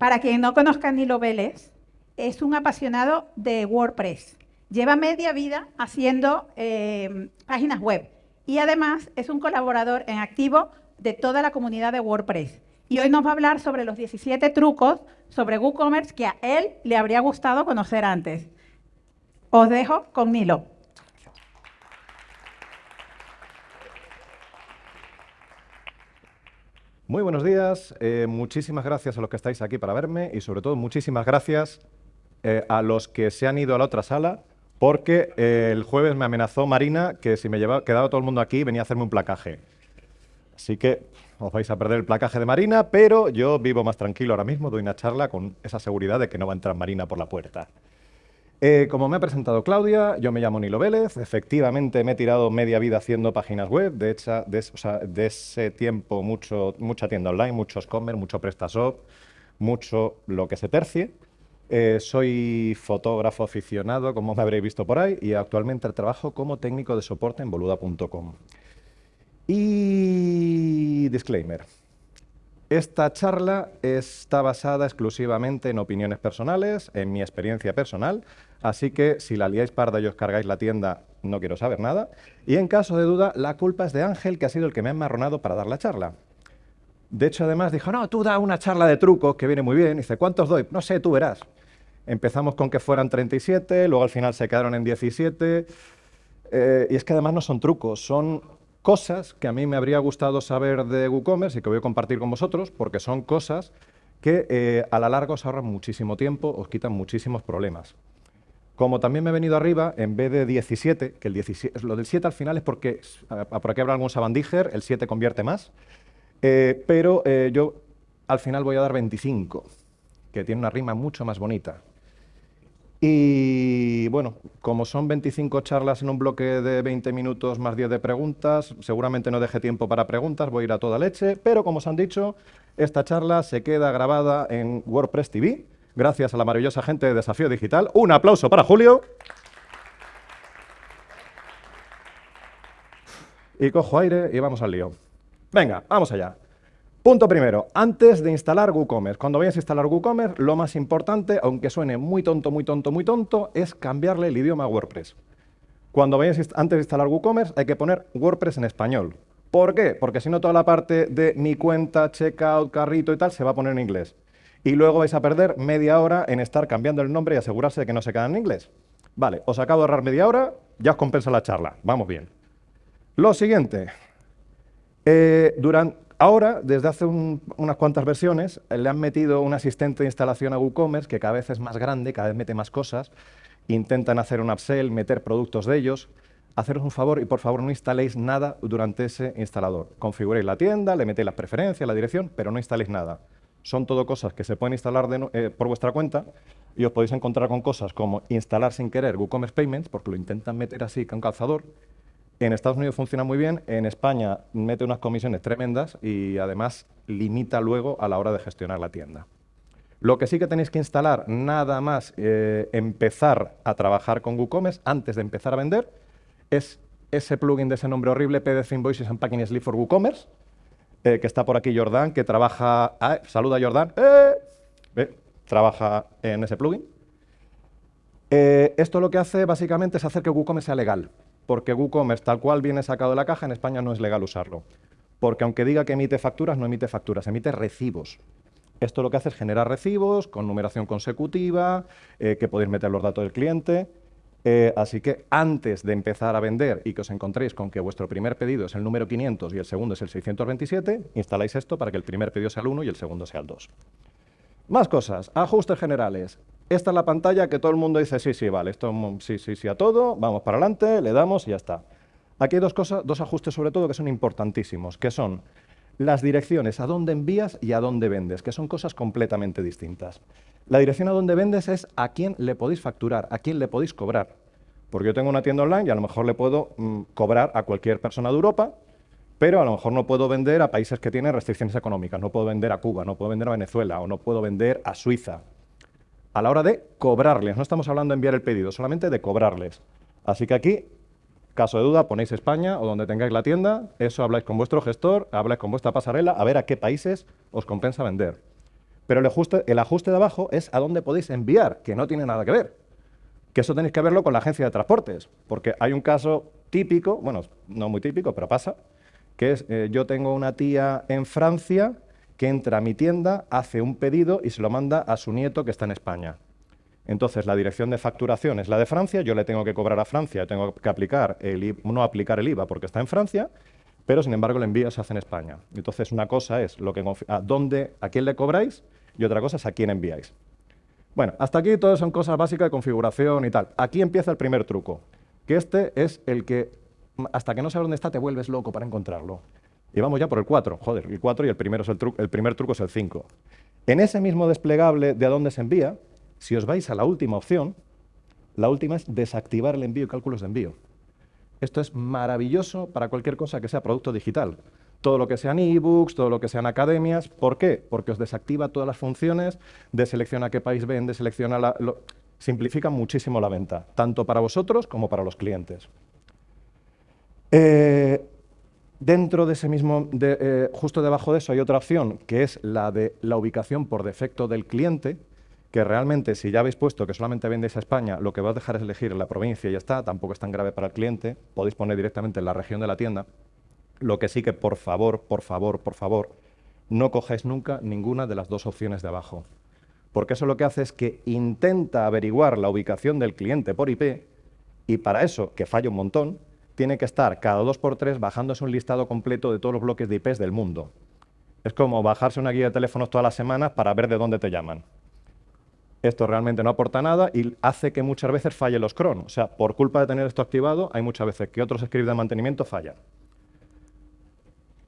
Para quien no conozca a Nilo Vélez, es un apasionado de WordPress. Lleva media vida haciendo eh, páginas web y además es un colaborador en activo de toda la comunidad de WordPress. Y hoy nos va a hablar sobre los 17 trucos sobre WooCommerce que a él le habría gustado conocer antes. Os dejo con Nilo. Muy buenos días, eh, muchísimas gracias a los que estáis aquí para verme y sobre todo muchísimas gracias eh, a los que se han ido a la otra sala porque eh, el jueves me amenazó Marina que si me llevaba, quedaba todo el mundo aquí venía a hacerme un placaje. Así que os vais a perder el placaje de Marina, pero yo vivo más tranquilo ahora mismo, doy una charla con esa seguridad de que no va a entrar Marina por la puerta. Eh, como me ha presentado Claudia, yo me llamo Nilo Vélez, efectivamente me he tirado media vida haciendo páginas web, de, hecho, de, ese tiempo mucho, mucha tienda online, muchos commerce, mucho PrestaShop, mucho lo que se tercie. Eh, soy fotógrafo aficionado, como me habréis visto por ahí, y actualmente trabajo como técnico de soporte en boluda.com. Y disclaimer, esta charla está basada exclusivamente en opiniones personales, en mi experiencia personal, Así que si la liáis parda y os cargáis la tienda, no quiero saber nada. Y en caso de duda, la culpa es de Ángel, que ha sido el que me ha enmarronado para dar la charla. De hecho, además dijo, no, tú da una charla de trucos, que viene muy bien. dice, ¿cuántos doy? No sé, tú verás. Empezamos con que fueran 37, luego al final se quedaron en 17. Eh, y es que además no son trucos, son cosas que a mí me habría gustado saber de WooCommerce y que voy a compartir con vosotros, porque son cosas que eh, a la larga os ahorran muchísimo tiempo, os quitan muchísimos problemas. Como también me he venido arriba, en vez de 17, que el 17, lo del 7 al final es porque, por aquí habrá algún sabandíger, el 7 convierte más, eh, pero eh, yo al final voy a dar 25, que tiene una rima mucho más bonita. Y bueno, como son 25 charlas en un bloque de 20 minutos más 10 de preguntas, seguramente no deje tiempo para preguntas, voy a ir a toda leche, pero como os han dicho, esta charla se queda grabada en WordPress TV, gracias a la maravillosa gente de Desafío Digital. Un aplauso para Julio. Y cojo aire y vamos al lío. Venga, vamos allá. Punto primero, antes de instalar WooCommerce. Cuando vayas a instalar WooCommerce, lo más importante, aunque suene muy tonto, muy tonto, muy tonto, es cambiarle el idioma a WordPress. Cuando vayas antes de instalar WooCommerce, hay que poner WordPress en español. ¿Por qué? Porque si no, toda la parte de mi cuenta, checkout, carrito y tal, se va a poner en inglés y luego vais a perder media hora en estar cambiando el nombre y asegurarse de que no se queda en inglés. Vale, os acabo de ahorrar media hora, ya os compensa la charla. Vamos bien. Lo siguiente. Eh, ahora, desde hace unas cuantas versiones, le han metido un asistente de instalación a WooCommerce que cada vez es más grande, cada vez mete más cosas. Intentan hacer un upsell, meter productos de ellos. Haceros un favor y por favor no instaléis nada durante ese instalador. Configuréis la tienda, le metéis las preferencias, la dirección, pero no instaléis nada son todo cosas que se pueden instalar eh, por vuestra cuenta y os podéis encontrar con cosas como instalar sin querer WooCommerce Payments, porque lo intentan meter así con calzador. En Estados Unidos funciona muy bien, en España mete unas comisiones tremendas y además limita luego a la hora de gestionar la tienda. Lo que sí que tenéis que instalar, nada más eh, empezar a trabajar con WooCommerce, antes de empezar a vender, es ese plugin de ese nombre horrible, PDF Invoices and Packing Sleeve for WooCommerce, eh, que está por aquí Jordán, que trabaja... Ah, saluda a Jordán. Eh, trabaja en ese plugin. Eh, esto lo que hace básicamente es hacer que WooCommerce sea legal, porque WooCommerce tal cual viene sacado de la caja, en España no es legal usarlo. Porque aunque diga que emite facturas, no emite facturas, emite recibos. Esto lo que hace es generar recibos con numeración consecutiva, que podéis meter los datos del cliente, eh, así que antes de empezar a vender y que os encontréis con que vuestro primer pedido es el número 500 y el segundo es el 627, instaláis esto para que el primer pedido sea el 1 y el segundo sea el 2. Más cosas, ajustes generales. Esta es la pantalla que todo el mundo dice, sí, sí, vale, esto sí, sí, sí a todo, vamos para adelante, le damos y ya está. Aquí hay dos, cosas, dos ajustes sobre todo que son importantísimos, que son las direcciones a dónde envías y a dónde vendes, que son cosas completamente distintas. La dirección a dónde vendes es a quién le podéis facturar, a quién le podéis cobrar. Porque yo tengo una tienda online y a lo mejor le puedo mm, cobrar a cualquier persona de Europa, pero a lo mejor no puedo vender a países que tienen restricciones económicas, no puedo vender a Cuba, no puedo vender a Venezuela o no puedo vender a Suiza. A la hora de cobrarles, no estamos hablando de enviar el pedido, solamente de cobrarles. Así que aquí Caso de duda, ponéis España o donde tengáis la tienda, eso habláis con vuestro gestor, habláis con vuestra pasarela, a ver a qué países os compensa vender. Pero el ajuste, el ajuste de abajo es a dónde podéis enviar, que no tiene nada que ver. Que eso tenéis que verlo con la agencia de transportes, porque hay un caso típico, bueno, no muy típico, pero pasa, que es, eh, yo tengo una tía en Francia que entra a mi tienda, hace un pedido y se lo manda a su nieto que está en España. Entonces, la dirección de facturación es la de Francia, yo le tengo que cobrar a Francia, tengo que aplicar el no aplicar el IVA porque está en Francia, pero sin embargo el envío se hace en España. Entonces, una cosa es lo que, a, dónde, a quién le cobráis y otra cosa es a quién enviáis. Bueno, hasta aquí todas son cosas básicas de configuración y tal. Aquí empieza el primer truco, que este es el que hasta que no sabes dónde está te vuelves loco para encontrarlo. Y vamos ya por el 4, joder, el 4 y el, primero es el, el primer truco es el 5. En ese mismo desplegable de a dónde se envía, si os vais a la última opción, la última es desactivar el envío y cálculos de envío. Esto es maravilloso para cualquier cosa que sea producto digital. Todo lo que sean ebooks, todo lo que sean academias. ¿Por qué? Porque os desactiva todas las funciones de selección a qué país vende, selecciona la... simplifica muchísimo la venta, tanto para vosotros como para los clientes. Eh, dentro de ese mismo, eh, justo debajo de eso hay otra opción, que es la de la ubicación por defecto del cliente, que realmente si ya habéis puesto que solamente vendéis a España, lo que va a dejar es elegir la provincia y ya está, tampoco es tan grave para el cliente, podéis poner directamente en la región de la tienda, lo que sí que por favor, por favor, por favor, no cojáis nunca ninguna de las dos opciones de abajo, porque eso lo que hace es que intenta averiguar la ubicación del cliente por IP y para eso, que falla un montón, tiene que estar cada dos por tres bajándose un listado completo de todos los bloques de IPs del mundo. Es como bajarse una guía de teléfonos todas las semanas para ver de dónde te llaman. Esto realmente no aporta nada y hace que muchas veces falle los cron. O sea, por culpa de tener esto activado, hay muchas veces que otros scripts de mantenimiento fallan.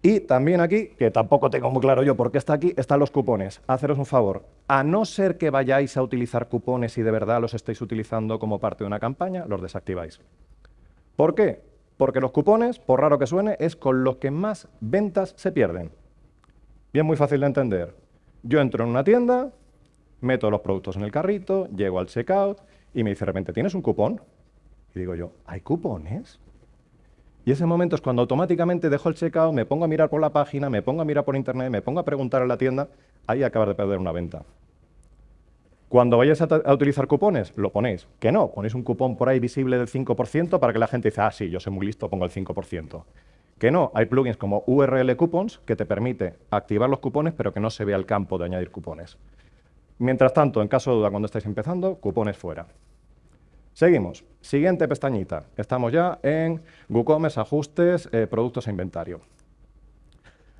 Y también aquí, que tampoco tengo muy claro yo por qué está aquí, están los cupones. Haceros un favor, a no ser que vayáis a utilizar cupones y de verdad los estéis utilizando como parte de una campaña, los desactiváis. ¿Por qué? Porque los cupones, por raro que suene, es con los que más ventas se pierden. Bien, muy fácil de entender. Yo entro en una tienda, meto los productos en el carrito, llego al checkout y me dice de repente, ¿tienes un cupón? Y digo yo, ¿hay cupones? Y ese momento es cuando automáticamente dejo el checkout, me pongo a mirar por la página, me pongo a mirar por internet, me pongo a preguntar en la tienda, ahí acabas de perder una venta. Cuando vayáis a, utilizar cupones, lo ponéis. Que no, ponéis un cupón por ahí visible del 5% para que la gente dice, ah, sí, yo soy muy listo, pongo el 5%. Que no, hay plugins como URL Coupons que te permite activar los cupones, pero que no se vea el campo de añadir cupones. Mientras tanto, en caso de duda, cuando estáis empezando, cupones fuera. Seguimos. Siguiente pestañita. Estamos ya en WooCommerce, ajustes, eh, productos e inventario.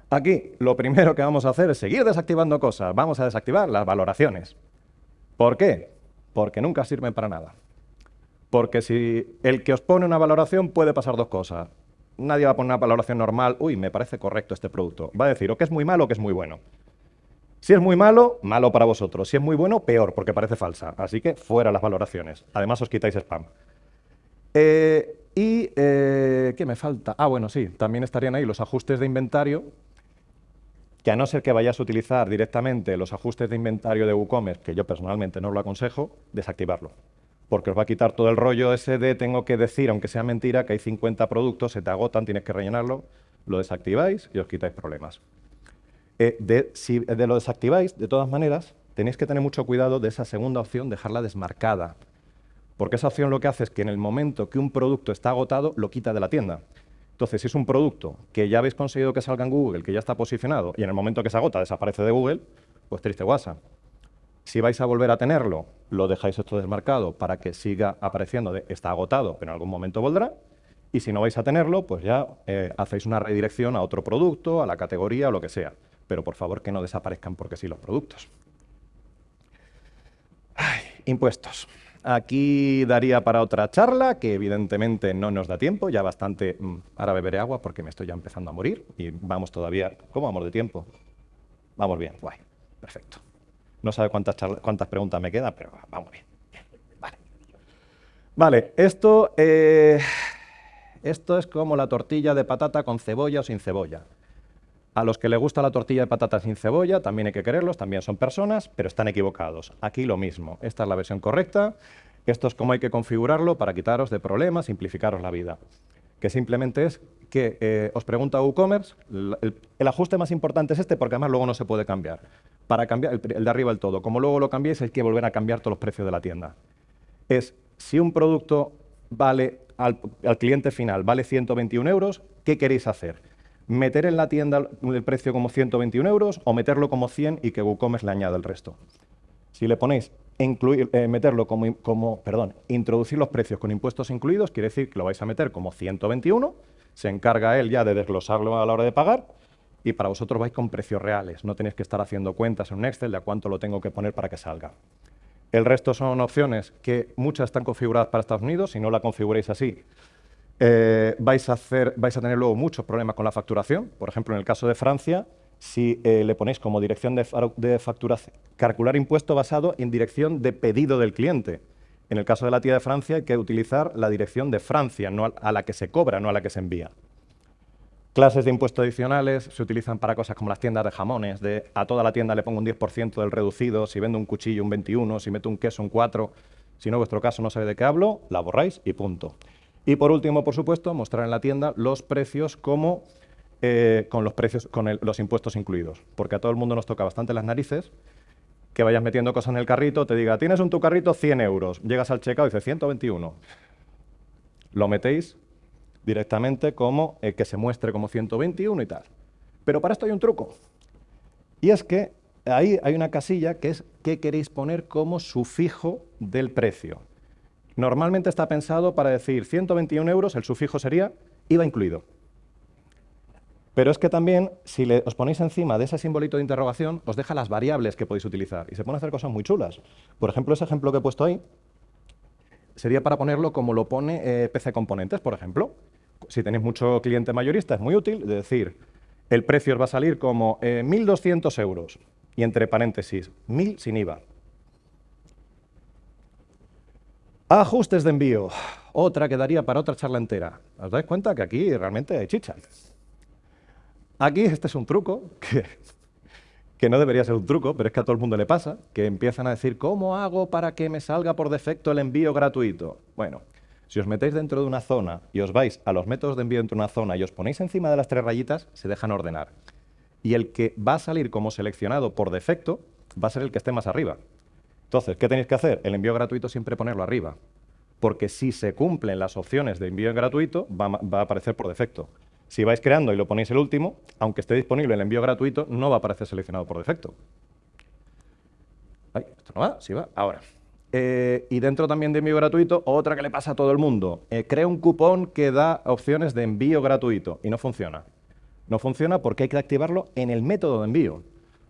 Aquí lo primero que vamos a hacer es seguir desactivando cosas. Vamos a desactivar las valoraciones. ¿Por qué? Porque nunca sirven para nada. Porque si el que os pone una valoración puede pasar dos cosas. Nadie va a poner una valoración normal, uy, me parece correcto este producto. Va a decir o que es muy malo o que es muy bueno. Si es muy malo, malo para vosotros. Si es muy bueno, peor, porque parece falsa. Así que fuera las valoraciones. Además os quitáis spam. Eh, y, eh, ¿qué me falta? Ah, bueno, sí, también estarían ahí los ajustes de inventario, que a no ser que vayáis a utilizar directamente los ajustes de inventario de WooCommerce, que yo personalmente no os lo aconsejo, desactivarlo. Porque os va a quitar todo el rollo ese de tengo que decir, aunque sea mentira, que hay 50 productos, se te agotan, tienes que rellenarlo, lo desactiváis y os quitáis problemas. Eh, de, si de lo desactiváis, de todas maneras, tenéis que tener mucho cuidado de esa segunda opción, dejarla desmarcada. Porque esa opción lo que hace es que en el momento que un producto está agotado, lo quita de la tienda. Entonces, si es un producto que ya habéis conseguido que salga en Google, que ya está posicionado, y en el momento que se agota desaparece de Google, pues triste guasa. Si vais a volver a tenerlo, lo dejáis esto desmarcado para que siga apareciendo está agotado, pero en algún momento volverá. Y si no vais a tenerlo, pues ya eh, hacéis una redirección a otro producto, a la categoría o lo que sea pero por favor que no desaparezcan porque sí los productos. impuestos. Aquí daría para otra charla, que evidentemente no nos da tiempo, ya bastante... Mm, ahora beberé agua porque me estoy ya empezando a morir y vamos todavía... ¿Cómo vamos de tiempo? Vamos bien, guay, perfecto. No sabe cuántas, cuántas preguntas me quedan, pero vamos bien. Vale. Esto, eh, esto es como la tortilla de patata con cebolla o sin cebolla. A los que les gusta la tortilla de patatas sin cebolla, también hay que quererlos, también son personas, pero están equivocados. Aquí lo mismo, esta es la versión correcta, esto es como hay que configurarlo para quitaros de problemas, simplificaros la vida. Que simplemente es que eh, os pregunta WooCommerce, el, el, ajuste más importante es este porque además luego no se puede cambiar. para cambiar el, de arriba del todo. Como luego lo cambiéis, hay que volver a cambiar todos los precios de la tienda. Es, si un producto vale al, cliente final vale 121 euros, ¿qué queréis hacer? ¿Meter en la tienda el precio como 121 euros o meterlo como 100 y que WooCommerce le añada el resto? Si le ponéis incluir, eh, meterlo como, como, perdón, introducir los precios con impuestos incluidos, quiere decir que lo vais a meter como 121, se encarga él ya de desglosarlo a la hora de pagar y para vosotros vais con precios reales. No tenéis que estar haciendo cuentas en un Excel de a cuánto lo tengo que poner para que salga. El resto son opciones que muchas están configuradas para Estados Unidos. Si no la configuráis así, eh, vais, a hacer, vais a tener luego muchos problemas con la facturación. Por ejemplo, en el caso de Francia, si eh, le ponéis como dirección de, facturación, calcular impuesto basado en dirección de pedido del cliente. En el caso de la tía de Francia hay que utilizar la dirección de Francia, no a la que se cobra, no a la que se envía. Clases de impuestos adicionales se utilizan para cosas como las tiendas de jamones, de a toda la tienda le pongo un 10% del reducido, si vendo un cuchillo un 21, si meto un queso un 4, si no vuestro caso no sabe de qué hablo, la borráis y punto. Y por último, por supuesto, mostrar en la tienda los precios como eh, con los precios, con los impuestos incluidos, porque a todo el mundo nos toca bastante las narices que vayas metiendo cosas en el carrito, te diga, tienes en tu carrito 100 euros, llegas al checkout y dice 121. Lo metéis directamente como eh, que se muestre como 121 y tal. Pero para esto hay un truco. Y es que ahí hay una casilla que es qué queréis poner como sufijo del precio. Normalmente está pensado para decir 121 euros, el sufijo sería IVA incluido. Pero es que también, si le, os ponéis encima de ese simbolito de interrogación, os deja las variables que podéis utilizar y se a hacer cosas muy chulas. Por ejemplo, ese ejemplo que he puesto ahí sería para ponerlo como lo pone eh, PC Componentes, por ejemplo si tenéis mucho cliente mayorista, es muy útil, decir, el precio os va a salir como 1.200 eh, euros, y entre paréntesis, 1.000 sin IVA. Ajustes de envío, otra que daría para otra charla entera. ¿Os dais cuenta que aquí realmente hay chicha? Aquí este es un truco que, que no debería ser un truco, pero es que a todo el mundo le pasa, que empiezan a decir, ¿cómo hago para que me salga por defecto el envío gratuito? Bueno, si os metéis dentro de una zona y os vais a los métodos de envío dentro de una zona y os ponéis encima de las tres rayitas, se dejan ordenar. Y el que va a salir como seleccionado por defecto va a ser el que esté más arriba. Entonces, ¿qué tenéis que hacer? El envío gratuito siempre ponerlo arriba. Porque si se cumplen las opciones de envío gratuito, va, a aparecer por defecto. Si vais creando y lo ponéis el último, aunque esté disponible el envío gratuito, no va a aparecer seleccionado por defecto. Ay, esto no va, sí va, ahora. Eh, y dentro también de envío gratuito, otra que le pasa a todo el mundo. Eh, crea un cupón que da opciones de envío gratuito y no funciona. No funciona porque hay que activarlo en el método de envío.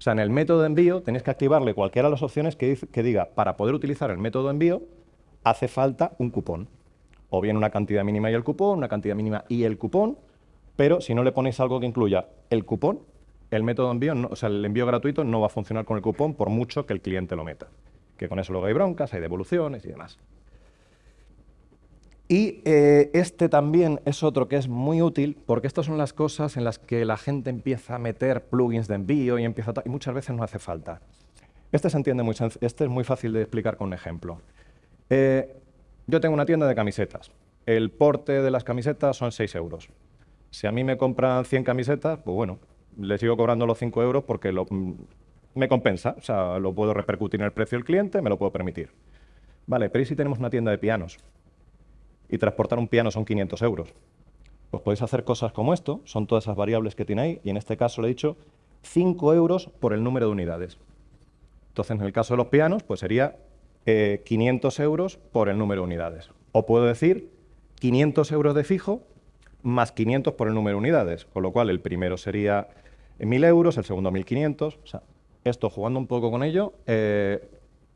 O sea, en el método de envío tenéis que activarle cualquiera de las opciones que, diga, para poder utilizar el método de envío, hace falta un cupón. O bien una cantidad mínima y el cupón, una cantidad mínima y el cupón, pero si no le ponéis algo que incluya el cupón, el método de envío, o sea, el envío gratuito no va a funcionar con el cupón por mucho que el cliente lo meta que con eso luego hay broncas, hay devoluciones y demás. Y eh, este también es otro que es muy útil porque estas son las cosas en las que la gente empieza a meter plugins de envío y, empieza y muchas veces no hace falta. Este se entiende muy este es muy fácil de explicar con un ejemplo. Eh, yo tengo una tienda de camisetas. El porte de las camisetas son 6 euros. Si a mí me compran 100 camisetas, pues bueno, le sigo cobrando los 5 euros porque lo, me compensa, o sea, lo puedo repercutir en el precio del cliente, me lo puedo permitir. Vale, pero ¿y si tenemos una tienda de pianos? Y transportar un piano son 500 euros. Pues podéis hacer cosas como esto, son todas esas variables que tiene ahí, y en este caso le he dicho 5 euros por el número de unidades. Entonces, en el caso de los pianos, pues sería 500 eh, euros por el número de unidades. O puedo decir 500 euros de fijo más 500 por el número de unidades, con lo cual el primero sería 1.000 euros, el segundo 1.500, o sea, esto, jugando un poco con ello, eh,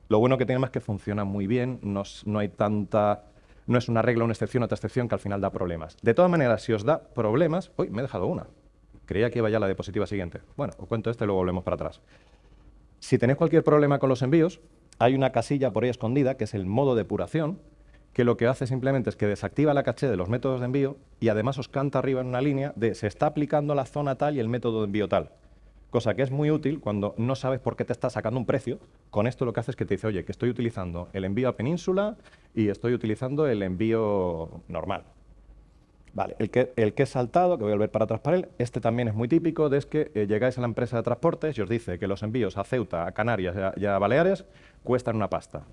lo bueno que tiene es que funciona muy bien, no, hay tanta... No es una regla, una excepción, otra excepción que al final da problemas. De todas maneras, si os da problemas... Uy, me he dejado una. Creía que iba ya la diapositiva siguiente. Bueno, os cuento esto y luego volvemos para atrás. Si tenéis cualquier problema con los envíos, hay una casilla por ahí escondida, que es el modo depuración, que lo que hace simplemente es que desactiva la caché de los métodos de envío y además os canta arriba en una línea de se está aplicando la zona tal y el método de envío tal cosa que es muy útil cuando no sabes por qué te está sacando un precio. Con esto lo que hace es que te dice, oye, que estoy utilizando el envío a península y estoy utilizando el envío normal. Vale, el que, el es saltado, que voy a volver para atrás para él, este también es muy típico, de es que eh, llegáis a la empresa de transportes y os dice que los envíos a Ceuta, a Canarias y a, Baleares cuestan una pasta.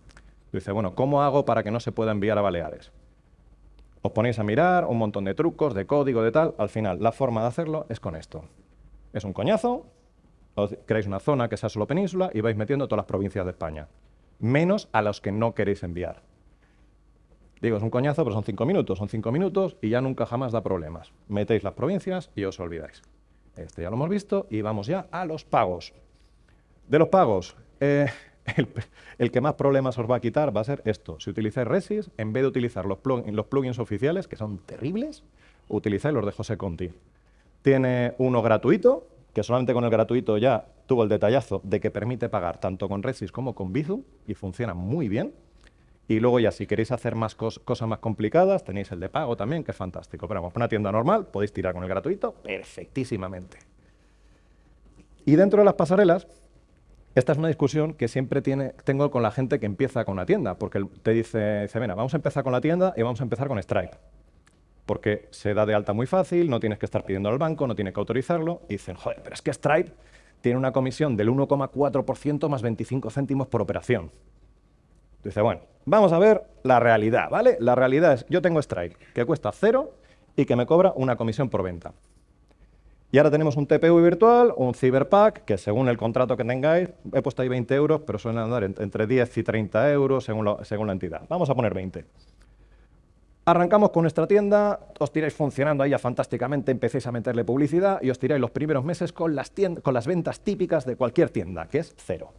dice, bueno, ¿cómo hago para que no se pueda enviar a Baleares? Os ponéis a mirar un montón de trucos, de código, de tal. Al final, la forma de hacerlo es con esto. Es un coñazo, creáis una zona que sea solo península y vais metiendo todas las provincias de España, menos a los que no queréis enviar. Digo, es un coñazo, pero son cinco minutos, son cinco minutos y ya nunca jamás da problemas. Metéis las provincias y os olvidáis. Este ya lo hemos visto y vamos ya a los pagos. De los pagos, eh, el, que más problemas os va a quitar va a ser esto. Si utilizáis Resys, en vez de utilizar los, los plugins oficiales, que son terribles, utilizáis los de José Conti. Tiene uno gratuito, que solamente con el gratuito ya tuvo el detallazo de que permite pagar tanto con Resys como con Bizum y funciona muy bien. Y luego ya si queréis hacer más cosas más complicadas, tenéis el de pago también, que es fantástico. Pero vamos, una tienda normal podéis tirar con el gratuito perfectísimamente. Y dentro de las pasarelas, esta es una discusión que siempre tiene, tengo con la gente que empieza con una tienda, porque te dice, dice, mira, vamos a empezar con la tienda y vamos a empezar con Stripe. Porque se da de alta muy fácil, no tienes que estar pidiendo al banco, no tienes que autorizarlo. Y dicen, joder, pero es que Stripe tiene una comisión del 1,4% más 25 céntimos por operación. Dice, bueno, vamos a ver la realidad, ¿vale? La realidad es, yo tengo Stripe, que cuesta cero y que me cobra una comisión por venta. Y ahora tenemos un TPU virtual, un Cyberpack, que según el contrato que tengáis, he puesto ahí 20 euros, pero suelen andar entre 10 y 30 euros según, según la entidad. Vamos a poner 20. Arrancamos con nuestra tienda, os tiráis funcionando ahí ya fantásticamente, empecéis a meterle publicidad y os tiráis los primeros meses con las, ventas típicas de cualquier tienda, que es cero.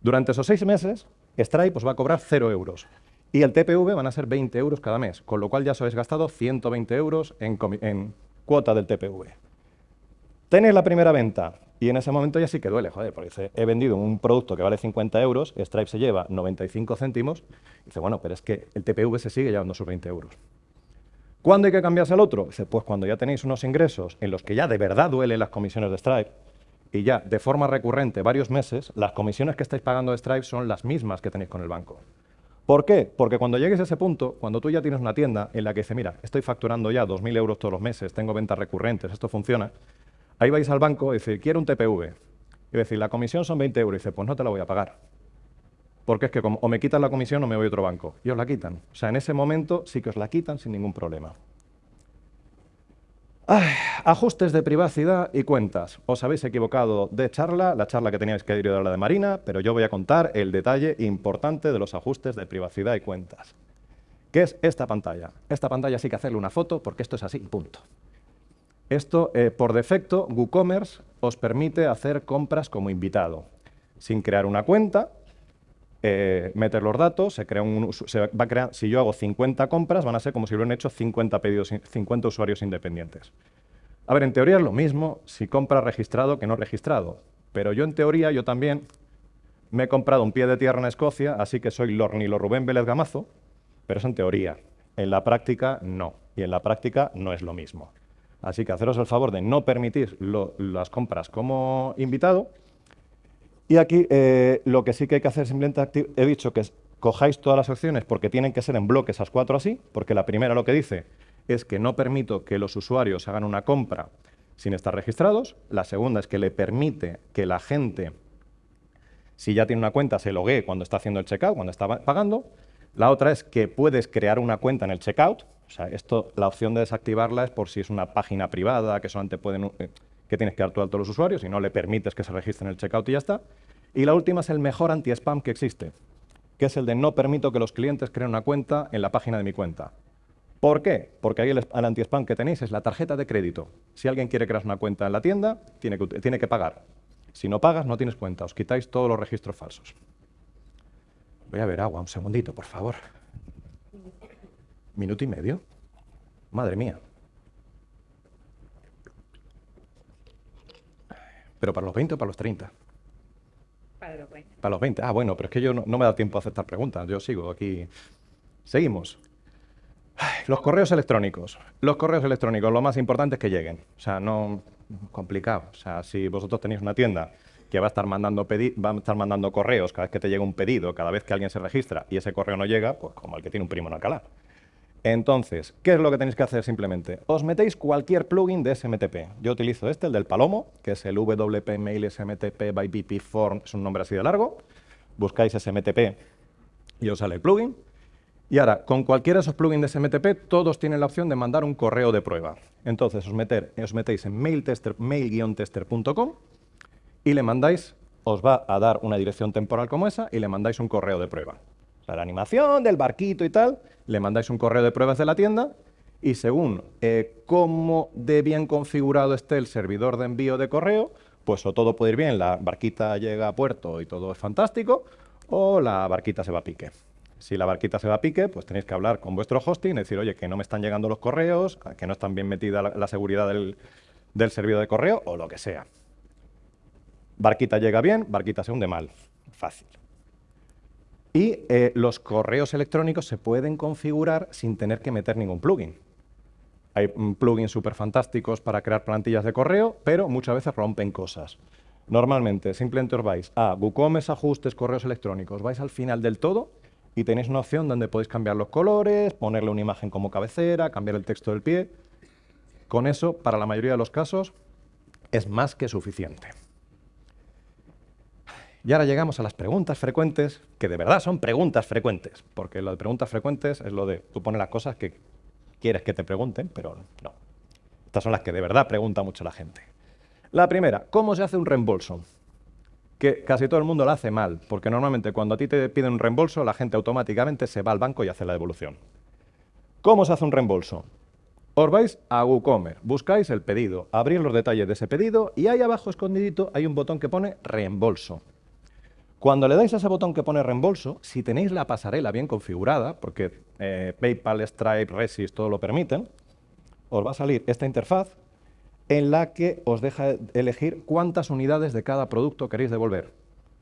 Durante esos seis meses, Stripe os va a cobrar 0 euros. Y el TPV van a ser 20 euros cada mes, con lo cual ya os habéis gastado 120 euros en, cuota del TPV. Tenéis la primera venta y en ese momento ya sí que duele, joder, porque he vendido un producto que vale 50 euros, Stripe se lleva 95 céntimos, y dice, bueno, pero es que el TPV se sigue llevando sus 20 euros. ¿Cuándo hay que cambiarse al otro? Dice, pues cuando ya tenéis unos ingresos en los que ya de verdad duelen las comisiones de Stripe, y ya de forma recurrente varios meses, las comisiones que estáis pagando de Stripe son las mismas que tenéis con el banco. ¿Por qué? Porque cuando llegues a ese punto, cuando tú ya tienes una tienda en la que dice, mira, estoy facturando ya 2.000 euros todos los meses, tengo ventas recurrentes, esto funciona, ahí vais al banco y dice, quiero un TPV. Y decir, la comisión son 20 euros. Y dice, pues no te la voy a pagar. Porque es que o me quitan la comisión o me voy a otro banco. Y os la quitan. O sea, en ese momento sí que os la quitan sin ningún problema ajustes de privacidad y cuentas. Os habéis equivocado de charla, la charla que teníais que ir a la de Marina, pero yo voy a contar el detalle importante de los ajustes de privacidad y cuentas. ¿Qué es esta pantalla? Esta pantalla sí que hacerle una foto porque esto es así, punto. Esto, eh, por defecto, WooCommerce os permite hacer compras como invitado, sin crear una cuenta, eh, meter los datos, se crea un, va a crear, si yo hago 50 compras, van a ser como si hubieran hecho 50 pedidos, 50 usuarios independientes. A ver, en teoría es lo mismo si compras registrado que no registrado, pero yo en teoría, yo también me he comprado un pie de tierra en Escocia, así que soy Lornilo Rubén Vélez Gamazo, pero es en teoría. En la práctica, no. Y en la práctica no es lo mismo. Así que haceros el favor de no permitir las compras como invitado, y aquí eh, lo que sí que hay que hacer simplemente, he dicho que cojáis todas las acciones porque tienen que ser en bloque esas cuatro así, porque la primera lo que dice es que no permito que los usuarios hagan una compra sin estar registrados. La segunda es que le permite que la gente, si ya tiene una cuenta, se loguee cuando está haciendo el checkout, cuando está pagando. La otra es que puedes crear una cuenta en el checkout. O sea, esto, la opción de desactivarla es por si es una página privada que solamente pueden... Eh, que tienes que dar tú a los usuarios y no le permites que se registren en el checkout y ya está. Y la última es el mejor anti-spam que existe, que es el de no permito que los clientes creen una cuenta en la página de mi cuenta. ¿Por qué? Porque ahí el, anti-spam que tenéis es la tarjeta de crédito. Si alguien quiere crear una cuenta en la tienda, tiene que, tiene que pagar. Si no pagas, no tienes cuenta. Os quitáis todos los registros falsos. Voy a ver agua, un segundito, por favor. ¿Minuto y medio? Madre mía. ¿Pero para los 20 o para los 30? Para los 20. Para los 20. Ah, bueno, pero es que yo no, me da tiempo a aceptar preguntas. Yo sigo aquí. Seguimos. los correos electrónicos. Los correos electrónicos, lo más importante es que lleguen. O sea, no complicado. O sea, si vosotros tenéis una tienda que va a estar mandando va a estar mandando correos cada vez que te llega un pedido, cada vez que alguien se registra y ese correo no llega, pues como el que tiene un primo en Alcalá. Entonces, ¿qué es lo que tenéis que hacer simplemente? Os metéis cualquier plugin de SMTP. Yo utilizo este, el del Palomo, que es el WP Mail SMTP by BP Form, es un nombre así de largo. Buscáis SMTP y os sale el plugin. Y ahora, con cualquiera de esos plugins de SMTP, todos tienen la opción de mandar un correo de prueba. Entonces, os, metéis en mail-tester.com y le mandáis, os va a dar una dirección temporal como esa y le mandáis un correo de prueba la animación del barquito y tal, le mandáis un correo de pruebas de la tienda y según eh, cómo de bien configurado esté el servidor de envío de correo, pues o todo puede ir bien, la barquita llega a puerto y todo es fantástico, o la barquita se va a pique. Si la barquita se va a pique, pues tenéis que hablar con vuestro hosting decir, oye, que no me están llegando los correos, que no están bien metida la, seguridad del, del servidor de correo, o lo que sea. Barquita llega bien, barquita se hunde mal. Fácil. Y eh, los correos electrónicos se pueden configurar sin tener que meter ningún plugin. Hay mm, plugins súper fantásticos para crear plantillas de correo, pero muchas veces rompen cosas. Normalmente, simplemente os vais a WooCommerce, ajustes, correos electrónicos, vais al final del todo y tenéis una opción donde podéis cambiar los colores, ponerle una imagen como cabecera, cambiar el texto del pie. Con eso, para la mayoría de los casos, es más que suficiente. Y ahora llegamos a las preguntas frecuentes, que de verdad son preguntas frecuentes, porque lo de preguntas frecuentes es lo de tú pones las cosas que quieres que te pregunten, pero no. Estas son las que de verdad pregunta mucho la gente. La primera, ¿cómo se hace un reembolso? Que casi todo el mundo lo hace mal, porque normalmente cuando a ti te piden un reembolso, la gente automáticamente se va al banco y hace la devolución. ¿Cómo se hace un reembolso? Os vais a WooCommerce, buscáis el pedido, abrís los detalles de ese pedido y ahí abajo escondidito hay un botón que pone reembolso. Cuando le dais a ese botón que pone reembolso, si tenéis la pasarela bien configurada, porque eh, PayPal, Stripe, Resist, todo lo permiten, os va a salir esta interfaz en la que os deja elegir cuántas unidades de cada producto queréis devolver.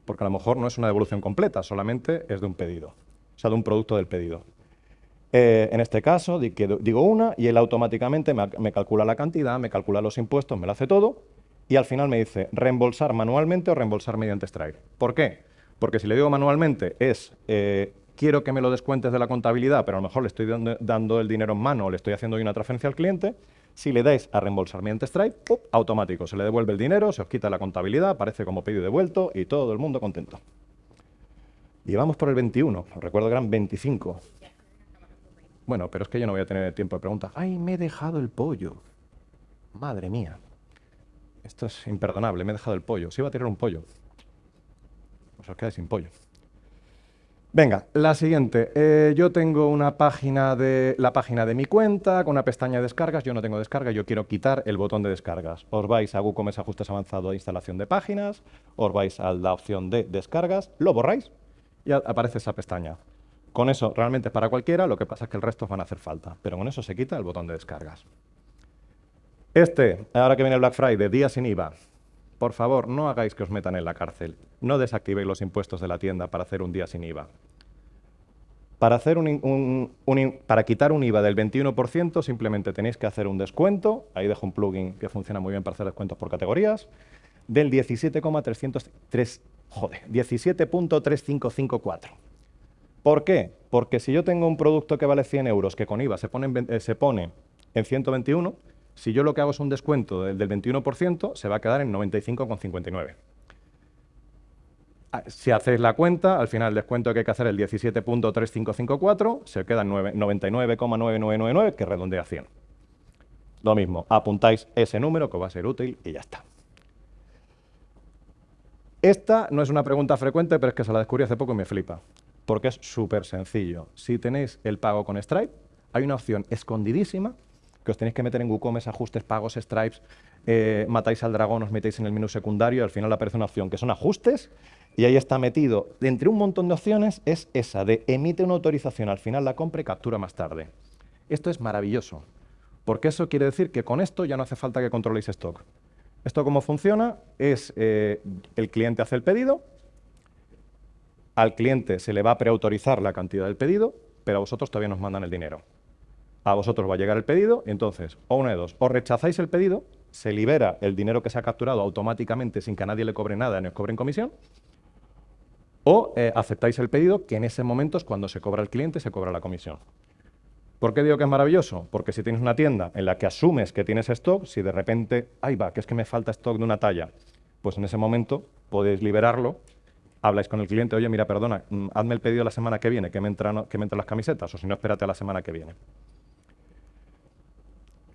Porque a lo mejor no es una devolución completa, solamente es de un pedido, o sea, de un producto del pedido. Eh, en este caso, digo una y él automáticamente me calcula la cantidad, me calcula los impuestos, me lo hace todo y al final me dice reembolsar manualmente o reembolsar mediante Stripe. ¿Por qué? Porque si le digo manualmente es eh, quiero que me lo descuentes de la contabilidad, pero a lo mejor le estoy dando, el dinero en mano o le estoy haciendo una transferencia al cliente, si le dais a reembolsar mediante Stripe, automático, se le devuelve el dinero, se os quita la contabilidad, aparece como pedido devuelto y todo el mundo contento. Y vamos por el 21, os recuerdo que eran 25. Bueno, pero es que yo no voy a tener tiempo de preguntas. ¡Ay, me he dejado el pollo! Madre mía. Esto es imperdonable, me he dejado el pollo. Se iba a tirar un pollo. Os quedáis sin pollo. Venga, la siguiente. Eh, yo tengo una página de, la página de mi cuenta con una pestaña de descargas. Yo no tengo descarga, yo quiero quitar el botón de descargas. Os vais a WooCommerce Ajustes Avanzado de Instalación de Páginas, os vais a la opción de descargas, lo borráis y aparece esa pestaña. Con eso realmente es para cualquiera, lo que pasa es que el resto van a hacer falta, pero con eso se quita el botón de descargas. Este, ahora que viene el Black Friday, día sin IVA. Por favor, no hagáis que os metan en la cárcel. No desactivéis los impuestos de la tienda para hacer un día sin IVA. Para, hacer para quitar un IVA del 21%, simplemente tenéis que hacer un descuento. Ahí dejo un plugin que funciona muy bien para hacer descuentos por categorías. Del 17,354. ¿Por qué? Porque si yo tengo un producto que vale 100 euros, que con IVA se pone eh, se pone en 121, si yo lo que hago es un descuento del, 21%, se va a quedar en 95,59. Ah, si hacéis la cuenta, al final el descuento que hay que hacer es el 17.3554, se queda en 99,9999, que redondea a 100. Lo mismo, apuntáis ese número que va a ser útil y ya está. Esta no es una pregunta frecuente, pero es que se la descubrí hace poco y me flipa, porque es súper sencillo. Si tenéis el pago con Stripe, hay una opción escondidísima que os tenéis que meter en WooCommerce, ajustes, pagos, stripes, eh, matáis al dragón, os metéis en el menú secundario y al final aparece una opción que son ajustes y ahí está metido, entre un montón de opciones, es esa de emite una autorización, al final la compra y captura más tarde. Esto es maravilloso, porque eso quiere decir que con esto ya no hace falta que controléis stock. Esto cómo funciona es, eh, el cliente hace el pedido, al cliente se le va a preautorizar la cantidad del pedido, pero a vosotros todavía nos mandan el dinero a vosotros va a llegar el pedido, y entonces, o una de dos, o rechazáis el pedido, se libera el dinero que se ha capturado automáticamente sin que a nadie le cobre nada ni os cobren comisión, o eh, aceptáis el pedido, que en ese momento es cuando se cobra el cliente se cobra la comisión. ¿Por qué digo que es maravilloso? Porque si tienes una tienda en la que asumes que tienes stock, si de repente, ahí va, que es que me falta stock de una talla, pues en ese momento podéis liberarlo, habláis con el cliente, oye, mira, perdona, mm, hazme el pedido la semana que viene, que que me entran las camisetas, o si no, espérate a la semana que viene.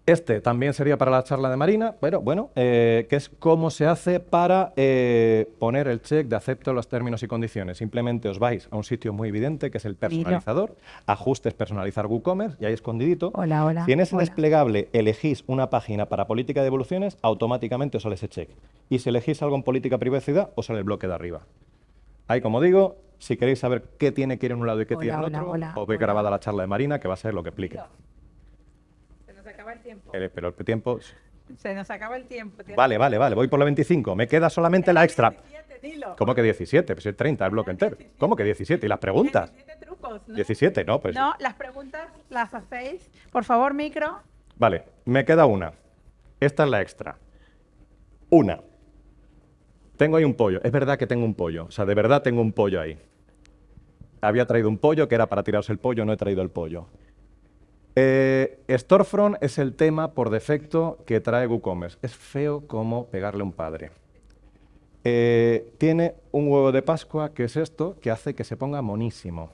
Este también sería para la charla de Marina, pero bueno, eh, que es cómo se hace para eh, poner el check de acepto los términos y condiciones. Simplemente os vais a un sitio muy evidente, que es el personalizador, ajustes personalizar WooCommerce, y ahí escondidito. Hola, hola. Si en ese hola. desplegable elegís una página para política de devoluciones, automáticamente os sale ese check. Y si elegís algo en política privacidad, os sale el bloque de arriba. Ahí, como digo, si queréis saber qué tiene que ir en un lado y qué Hola, tiene en otro, os ve grabada la charla de Marina, que va a ser lo que explique. Acaba el tiempo. Pero el tiempo... Se nos acaba el tiempo. Vale, vale, vale, voy por la 25. Me queda solamente la extra. 17, dilo. ¿Cómo que 17? Pues es 30 el bloque entero. ¿Cómo que 17? ¿Y las preguntas? 17 trucos, ¿no? 17, no, pues... No, las preguntas las hacéis. Por favor, micro. Vale, me queda una. Esta es la extra. Una. Tengo ahí un pollo. Es verdad que tengo un pollo. O sea, de verdad tengo un pollo ahí. Había traído un pollo que era para tiraros el pollo, no he traído el pollo. Eh, Storefront es el tema por defecto que trae WooCommerce. Es feo como pegarle un padre. Eh, tiene un huevo de Pascua, que es esto, que hace que se ponga monísimo.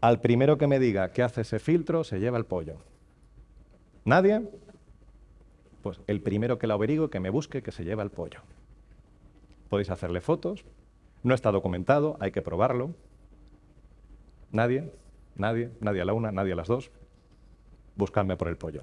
Al primero que me diga que hace ese filtro, se lleva el pollo. ¿Nadie? Pues el primero que la averigüe, que me busque, que se lleva el pollo. Podéis hacerle fotos. No está documentado, hay que probarlo. ¿Nadie? ¿Nadie? ¿Nadie a la una? ¿Nadie a las dos? Buscadme por el pollo.